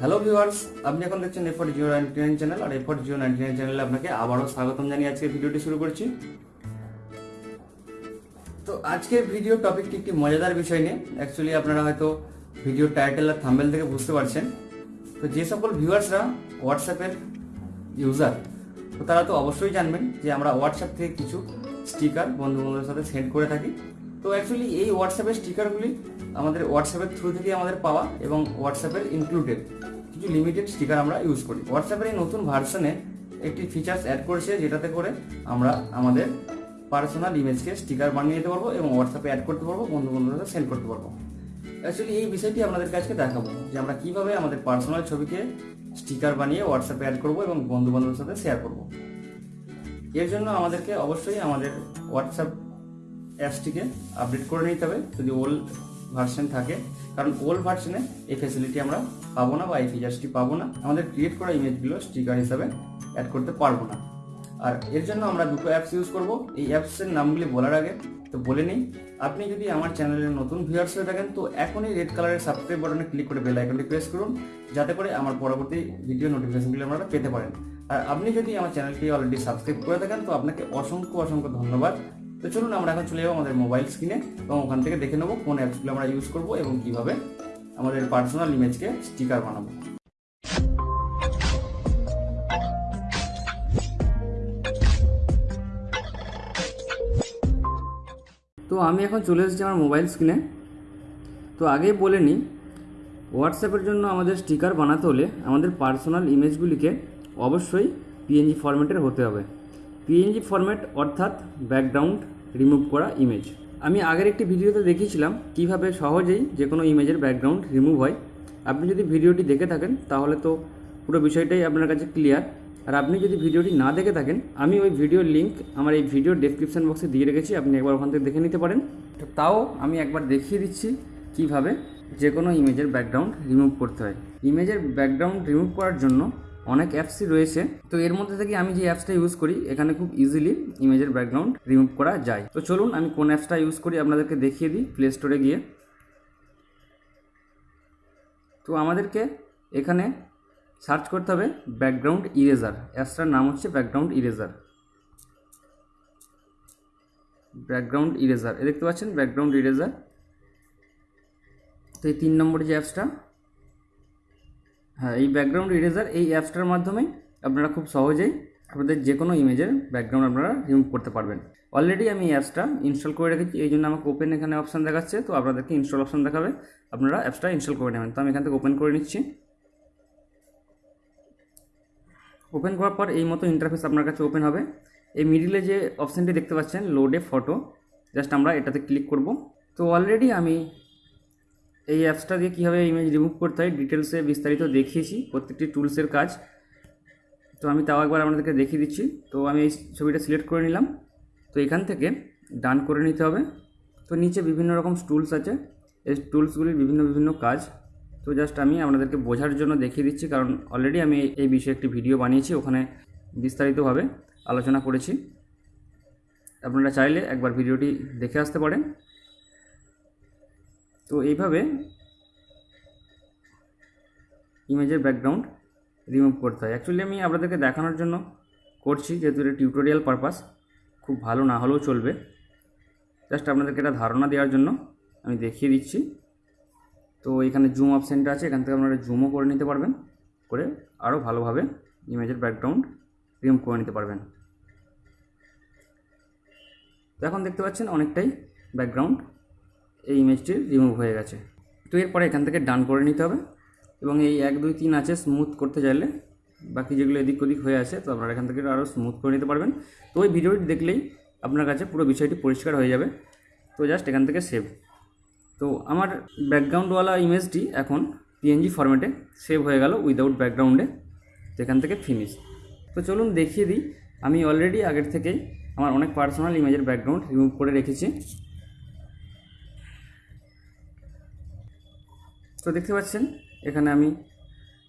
Hello viewers আপনি এখন দেখছেন এফর জিও নাইনটি নাইন চ্যানেল আর এফর জিও নাইনটি নাইন চ্যানেলে আপনাকে আবারও স্বাগতম জানিয়ে আজকে ভিডিওটি শুরু করছি। তো আজকের ভিডিও টপিকটি একটি মজাদার বিষয় নিয়ে। অ্যাকচুয়ালি আপনারা হয়তো ভিডিও টাইটেল আর থাম্বেল থেকে বুঝতে পারছেন। তো যে সকল ভিউয়ার্সরা হোয়াটসঅ্যাপের ইউজার তো তারা তো অবশ্যই জানবেন যে আমরা হোয়াটসঅ্যাপ থেকে কিছু স্টিকার বন্ধু বান্ধবের সাথে সেন্ড করে থাকি। তো অ্যাকচুয়ালি এই হোয়াটসঅ্যাপের স্টিকারগুলি আমাদের হোয়াটসঅ্যাপের থ্রু থেকে আমাদের পাওয়া এবং হোয়াটসঅ্যাপের ইনক্লুডেড কিছু লিমিটেড স্টিকার আমরা ইউজ করি। হোয়াটসঅ্যাপের এই নতুন ভার্সনে একটি ফিচার্স অ্যাড করেছে যেটাতে করে আমরা আমাদের পার্সোনাল ইমেজকে স্টিকার বানিয়ে নিতে পারব এবং হোয়াটসঅ্যাপে অ্যাড করতে পারব বন্ধু সাথে সেন্ড করতে পারব। অ্যাকচুয়ালি এই বিষয়টি আপনাদের কাছে দেখাবো যে আমরা কীভাবে আমাদের পার্সোনাল ছবিকে স্টিকার বানিয়ে হোয়াটসঅ্যাপে অ্যাড করব এবং বন্ধু বান্ধবের সাথে শেয়ার করব। এর জন্য আমাদেরকে অবশ্যই আমাদের হোয়াটসঅ্যাপ অ্যাপসটিকে আপডেট করে নিতে হবে যদি ওল্ড ভার্সন থাকে। কারণ ওল্ড ভার্সনে এই ফেসিলিটি আমরা পাবো না বা এই ফিচার্সটি পাবো না। আমাদের ক্রিয়েট করা ইমেজগুলো স্টিকার হিসাবে অ্যাড করতে পারব না। আর এর জন্য আমরা দুটো অ্যাপস ইউজ করব। এই অ্যাপসের নামগুলি বলার আগে তো বলে নিই। আপনি যদি আমার চ্যানেলের নতুন ভিউয়ার্স হয়ে থাকেন, তো এখনই রেড কালারের সাবস্ক্রাইব বাটনে ক্লিক করে বেল আইকনটি প্রেস করুন। যাতে করে আমার পরবর্তী ভিডিও নোটিফিকেশনগুলি আপনারা পেতে পারেন। আর আপনি যদি আমার চ্যানেলটি অলরেডি সাবস্ক্রাইব করে থাকেন, তো আপনাকে অসংখ্য অসংখ্য ধন্যবাদ। তো চলুন আমরা এখন চলে যাব আমাদের মোবাইল স্ক্রিনে এবং ওখান থেকে দেখে নেব কোন অ্যাপসগুলো আমরা ইউজ করব এবং কীভাবে আমাদের পার্সোনাল ইমেজকে স্টিকার বানাবো। তো আমি এখন চলে এসেছি আমার মোবাইল স্ক্রিনে তো আগেই বলে নিই হোয়াটসঅ্যাপের জন্য আমাদের স্টিকার বানাতে হলে আমাদের পার্সোনাল ইমেজগুলিকে অবশ্যই পিএনজি ফরম্যাটের হতে হবে। পিএনজি ফরম্যাট অর্থাৎ ব্যাকগ্রাউন্ড রিমুভ করা ইমেজ আমি আগের একটি ভিডিওতে দেখিয়েছিলাম কীভাবে সহজেই যে কোনো ইমেজের ব্যাকগ্রাউন্ড রিমুভ হয়। আপনি যদি ভিডিওটি দেখে থাকেন, তাহলে তো পুরো বিষয়টাই আপনার কাছে ক্লিয়ার আর আপনি যদি ভিডিওটি না দেখে থাকেন, আমি ওই ভিডিওর লিঙ্ক আমার এই ভিডিওর ডেসক্রিপশন বক্সে দিয়ে রেখেছি, আপনি একবার ওখান থেকে দেখে নিতে পারেন। তো তাও আমি একবার দেখিয়ে দিচ্ছি কীভাবে যে কোনো ইমেজের ব্যাকগ্রাউন্ড রিমুভ করতে হয়। ইমেজের ব্যাকগ্রাউন্ড রিমুভ করার জন্য অনেক অ্যাপসই রয়েছে। তো এর মধ্যে থেকে আমি যে অ্যাপসটা ইউজ করি, এখানে খুব ইজিলি ইমেজের ব্যাকগ্রাউন্ড রিমুভ করা যায়। তো চলুন আমি কোন অ্যাপসটা ইউজ করি আপনাদেরকে দেখিয়ে দিই প্লে স্টোরে গিয়ে। তো আমাদেরকে এখানে সার্চ করতে হবে ব্যাকগ্রাউন্ড ইরেজার অ্যাপসটার নাম হচ্ছে ব্যাকগ্রাউন্ড ইরেজার ব্যাকগ্রাউন্ড ইরেজার দেখতে পাচ্ছেন ব্যাকগ্রাউন্ড ইরেজার তো এই তিন নম্বর যে অ্যাপসটা হ্যাঁ এই ব্যাকগ্রাউন্ড ইরেজার এই অ্যাপসটার মাধ্যমে আপনারা খুব সহজেই আপনাদের যে কোনো ইমেজের ব্যাকগ্রাউন্ড আপনারা রিমুভ করতে পারবেন। অলরেডি আমি এই অ্যাপসটা ইনস্টল করে রেখেছি, এই জন্য আমাকে ওপেন এখানে অপশান দেখাচ্ছে, তো আপনাদেরকে ইনস্টল অপশান দেখাবে। আপনারা অ্যাপসটা ইনস্টল করে নেবেন। তো আমি এখান থেকে ওপেন করে নিচ্ছি। ওপেন করার পর এই মতো ইন্টারফেস আপনার কাছে ওপেন হবে। এই মিডিলে যে অপশানটি দেখতে পাচ্ছেন লোডে ফটো জাস্ট আমরা এটাতে ক্লিক করব। তো অলরেডি আমি এই অ্যাপসটা দিয়ে কীভাবে ইমেজ রিমুভ করতে হয় ডিটেলসে বিস্তারিত দেখিয়েছি, প্রত্যেকটি টুলসের কাজ। তো আমি তাও একবার আপনাদেরকে দেখিয়ে দিচ্ছি। তো আমি এই ছবিটা সিলেক্ট করে নিলাম। তো এখান থেকে ডান করে নিতে হবে। তো নিচে বিভিন্ন রকম টুলস আছে। এই টুলসগুলির বিভিন্ন বিভিন্ন কাজ। তো জাস্ট আমি আপনাদেরকে বোঝার জন্য দেখিয়ে দিচ্ছি, কারণ অলরেডি আমি এই বিষয়ে একটি ভিডিও বানিয়েছি, ওখানে বিস্তারিতভাবে আলোচনা করেছি। আপনারা চাইলে একবার ভিডিওটি দেখে আসতে পারেন। তো এইভাবে ইমেজের ব্যাকগ্রাউন্ড রিমুভ করতে হয়। অ্যাকচুয়ালি আমি আপনাদেরকে দেখানোর জন্য করছি, যেহেতু এটা টিউটোরিয়াল পারপাস খুব ভালো না হলেও চলবে। জাস্ট আপনাদেরকে এটা ধারণা দেওয়ার জন্য আমি দেখিয়ে দিচ্ছি। তো এখানে জুম অপশানটা আছে, এখান থেকে আপনারা জুমও করে নিতে পারবেন, করে আরও ভালোভাবে ইমেজের ব্যাকগ্রাউন্ড রিমুভ করে নিতে পারবেন। তো এখন দেখতে পাচ্ছেন অনেকটাই ব্যাকগ্রাউন্ড এই ইমেজটি রিমুভ হয়ে গেছে। তো এরপরে এখান থেকে ডান করে নিতে হবে এবং এই এক, দুই, তিন আছে স্মুথ করতে চাইলে বাকি যেগুলো এদিক ওদিক হয়ে আছে তো আপনারা এখান থেকে আরও স্মুথ করে নিতে পারবেন। তো ওই ভিডিওটি দেখলেই আপনার কাছে পুরো বিষয়টি পরিষ্কার হয়ে যাবে। তো জাস্ট এখান থেকে সেভ তো আমার ব্যাকগ্রাউন্ডওয়ালা ইমেজটি এখন পিএনজি ফরম্যাটে সেভ হয়ে গেল উইদাউট ব্যাকগ্রাউন্ডে তো এখান থেকে ফিনিশ তো চলুন দেখিয়ে দিই। আমি অলরেডি আগের থেকেই আমার অনেক পার্সোনাল ইমেজের ব্যাকগ্রাউন্ড রিমুভ করে রেখেছি। তো দেখতে পাচ্ছেন, এখানে আমি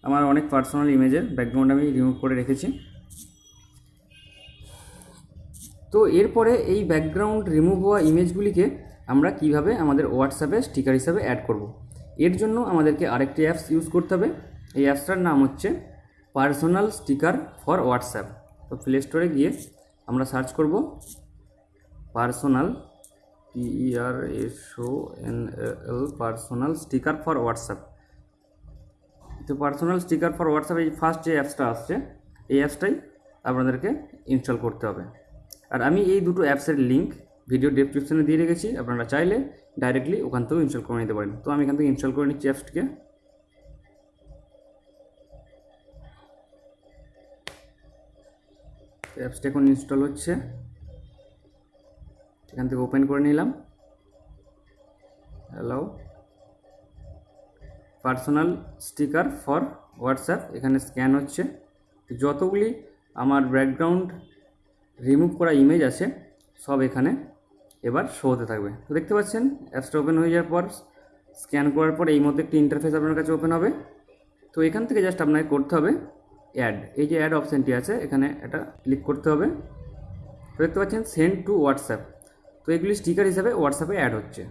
আমার অনেক পার্সোনাল ইমেজের ব্যাকগ্রাউন্ড আমি রিমুভ করে রেখেছি। তো এরপরে এই ব্যাকগ্রাউন্ড রিমুভ হওয়া ইমেজগুলিকে আমরা কীভাবে আমাদের হোয়াটসঅ্যাপে স্টিকার হিসাবে অ্যাড করব। এর জন্য আমাদেরকে আরেকটি অ্যাপস ইউজ করতে হবে। এই অ্যাপসটার নাম হচ্ছে পার্সোনাল স্টিকার ফর হোয়াটসঅ্যাপ তো প্লে স্টোরে গিয়ে আমরা সার্চ করব personal P E R S O N L personal sticker for WhatsApp তো পার্সোনাল স্টিকার ফর হোয়াটসঅ্যাপ এই ফার্স্ট যে অ্যাপসটা আসছে, এই অ্যাপসটাই আপনাদেরকে ইনস্টল করতে হবে। আর আমি এই দুটো অ্যাপসের লিঙ্ক ভিডিও ডেসক্রিপশনে দিয়ে রেখেছি, আপনারা চাইলে ডাইরেক্টলি ওখান থেকেও ইনস্টল করে নিতে পারেন। তো আমি এখান থেকে ইনস্টল করে নিচ্ছি অ্যাপসটিকে অ্যাপসটা এখন ইনস্টল হচ্ছে। এখান থেকে ওপেন করে নিলাম। Hello personal sticker for WhatsApp এখানে স্ক্যান হচ্ছে। যতগুলি আমার ব্যাকগ্রাউন্ড রিমুভ করা ইমেজ আছে, সব এখানে এবার শো হতে থাকবে। তো দেখতে পাচ্ছেন অ্যাপসটা ওপেন হয়ে যাওয়ার পর স্ক্যান করার পর এই মধ্যে একটি ইন্টারফেস আপনার কাছে ওপেন হবে। তো এখান থেকে জাস্ট আপনাকে করতে হবে অ্যাড এই যে অ্যাড অপশানটি আছে, এখানে এটা ক্লিক করতে হবে। তো দেখতে পাচ্ছেন সেন্ড টু হোয়াটসঅ্যাপ তো এগুলি স্টিকার হিসাবে হোয়াটসঅ্যাপে অ্যাড হচ্ছে।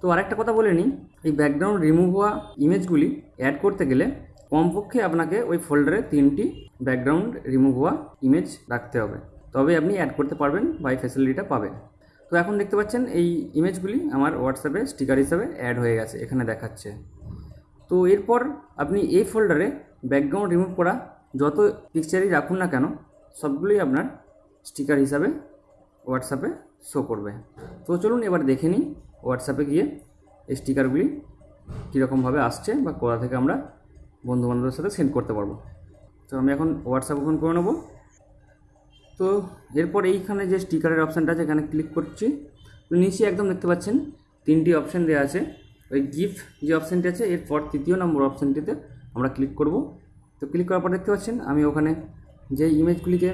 তো আরেকটা কথা বলে নিই, এই ব্যাকগ্রাউন্ড রিমুভ হওয়া ইমেজগুলি অ্যাড করতে গেলে কমপক্ষে আপনাকে ওই ফোল্ডারে তিনটি ব্যাকগ্রাউন্ড রিমুভ হওয়া ইমেজ রাখতে হবে। তবে আপনি অ্যাড করতে পারবেন বা এই ফ্যাসিলিটিটা পাবেন। তো এখন দেখতে পাচ্ছেন এই ইমেজগুলি আমার হোয়াটসঅ্যাপে স্টিকার হিসাবে অ্যাড হয়ে গেছে, এখানে দেখাচ্ছে। তো এরপর আপনি এই ফোল্ডারে ব্যাকগ্রাউন্ড রিমুভ করা যত পিকচারই রাখুন না কেন, সবগুলোই আপনার স্টিকার হিসাবে হোয়াটসঅ্যাপে শো করবে। তো চলুন এবার দেখে নিই হোয়াটসঅ্যাপে গিয়ে এই স্টিকারগুলি কীরকমভাবে আসছে বা কোথা থেকে আমরা বন্ধুবান্ধবের সাথে সেন্ড করতে পারব। তো আমি এখন হোয়াটসঅ্যাপ ওপেন করে নেব। তো এরপর এইখানে যে স্টিকারের অপশানটা আছে, এখানে ক্লিক করছি। তো নিচে একদম দেখতে পাচ্ছেন তিনটি অপশান দেওয়া আছে। ওই গিফট যে অপশানটি আছে, এরপর তৃতীয় নম্বর অপশানটিতে আমরা ক্লিক করব। তো ক্লিক করার পর দেখতে পাচ্ছেন আমি ওখানে যে ইমেজগুলিকে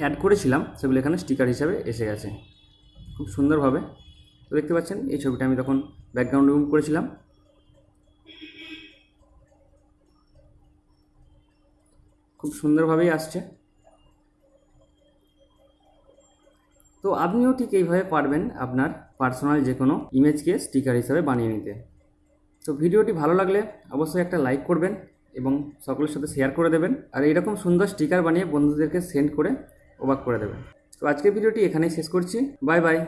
অ্যাড করেছিলাম, সেগুলো এখানে স্টিকার হিসাবে এসে গেছে। খুব সুন্দরভাবে। তো দেখতে পাচ্ছেন, এই ছবিটা আমি তখন ব্যাকগ্রাউন্ড রিমুভ করেছিলাম। খুব সুন্দরভাবেই আসছে। তো আপনিও ঠিক এইভাবে পারবেন আপনার পার্সোনাল যে কোনো ইমেজকে স্টিকার হিসাবে বানিয়ে নিতে। তো ভিডিওটি ভালো লাগলে অবশ্যই একটা লাইক করবেন এবং সকলের সাথে শেয়ার করে দেবেন। আর এরকম সুন্দর স্টিকার বানিয়ে বন্ধুদেরকে সেন্ড করে অবাক করে দেবেন। তো আজকের ভিডিওটি এখানেই শেষ করছি। Bye bye.